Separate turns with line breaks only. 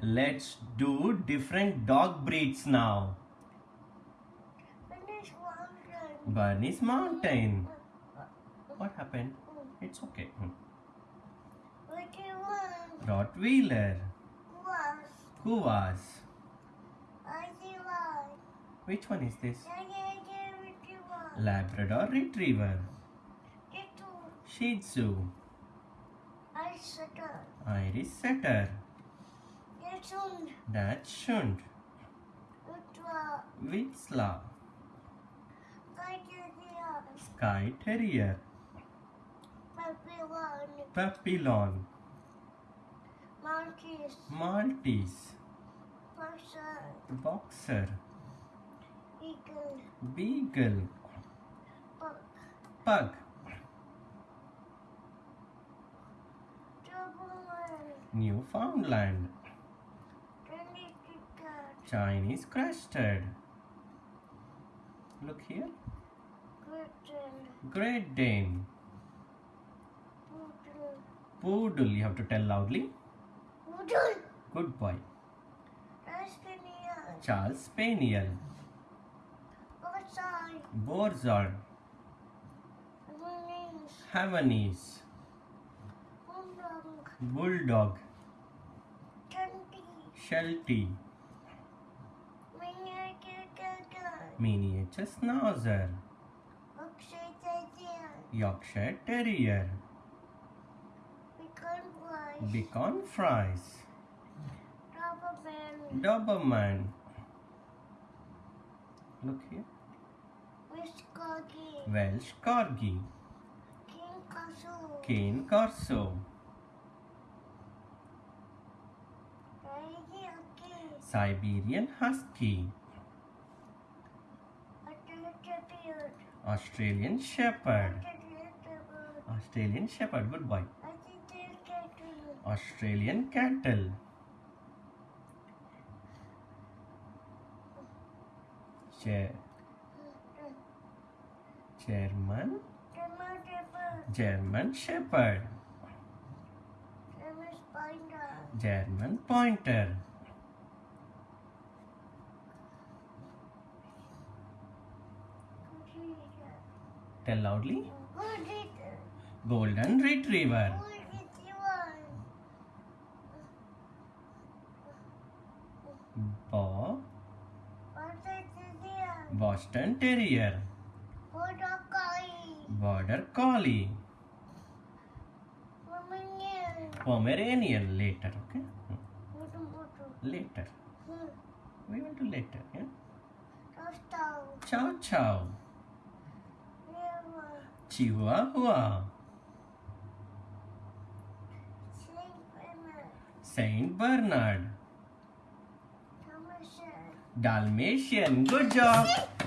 Let's do different dog breeds now.
Finish one.
Bernese Mountain. What happened? It's okay. Hmm.
What do you want?
Rottweiler.
Was.
Kuvasz.
I see why.
Which one is this? Labrador Retriever. Shih Tzu.
I settle.
Irish Setter.
Get soon.
Dachshund.
What was?
Vizsla.
Guide the
Skye Terrier.
Puppy one.
Papillon.
Monkeys.
Maltese.
Person.
Boxer.
Eagle.
Beagle.
Buck.
Pug.
Double one.
Newfoundland. Chinese Crested. Look here. Great Dane.
Poodle.
Poodle. You have to tell loudly.
Poodle.
Good boy. Charles Spaniel. Borzoi.
Winnings.
Havanese.
Bulldog.
Bulldog. Sheltie.
Miniature
Schnauzer.
Oxygen.
Yorkshire Terrier.
Pecan flies.
Bichon Frise.
Doberman.
Doberman. Look here. Welsh Corgi.
King Castle.
Cane Corso.
Rayaki.
Siberian Husky. Australian Shepherd. Australian Shepherd. Good boy. Australian Cattle. Chair. German. German Shepherd. German Pointer. Tell loudly. Golden Retriever. Bob. Boston Terrier. Border Collie. Border Collie. Pomeranian later, okay? Later. Hmm. We will do later, yeah? Chow Chow. Chihuahua. Saint Bernard. Dalmatian. Good job.